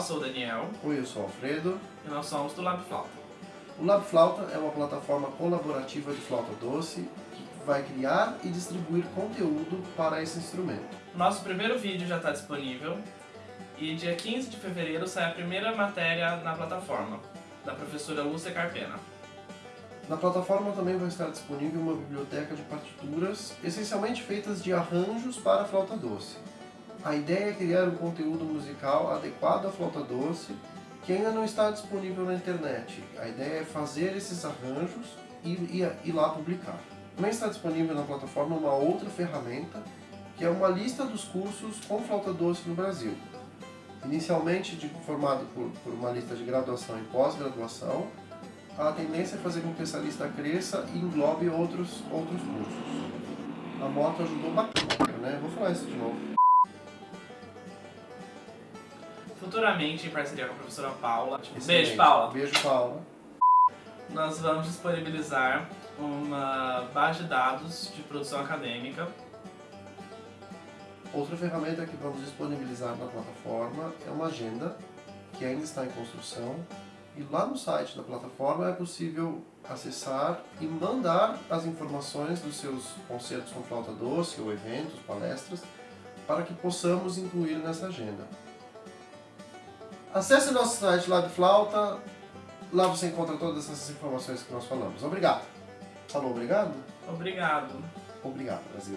sou o Daniel. Oi, eu sou o Alfredo. E nós somos do Lab Flauta. O Lab Flauta é uma plataforma colaborativa de flauta doce que vai criar e distribuir conteúdo para esse instrumento. Nosso primeiro vídeo já está disponível e dia 15 de fevereiro sai a primeira matéria na plataforma, da professora Lúcia Carpena. Na plataforma também vai estar disponível uma biblioteca de partituras, essencialmente feitas de arranjos para flauta doce. A ideia é criar um conteúdo musical adequado à flauta doce que ainda não está disponível na internet. A ideia é fazer esses arranjos e ir lá publicar. Também está disponível na plataforma uma outra ferramenta, que é uma lista dos cursos com flauta doce no Brasil. Inicialmente formado por, por uma lista de graduação e pós-graduação, a tendência é fazer com que essa lista cresça e englobe outros, outros cursos. A moto ajudou bastante, né? Vou falar isso de novo. Futuramente, em parceria com a professora Paula. Excelente. Beijo, Paula. Beijo, Paula. Nós vamos disponibilizar uma base de dados de produção acadêmica. Outra ferramenta que vamos disponibilizar na plataforma é uma agenda, que ainda está em construção, e lá no site da plataforma é possível acessar e mandar as informações dos seus concertos com flauta doce, ou eventos, palestras, para que possamos incluir nessa agenda. Acesse nosso site Lab Flauta, lá você encontra todas essas informações que nós falamos. Obrigado. Falou obrigado? Obrigado. Obrigado, Brasil.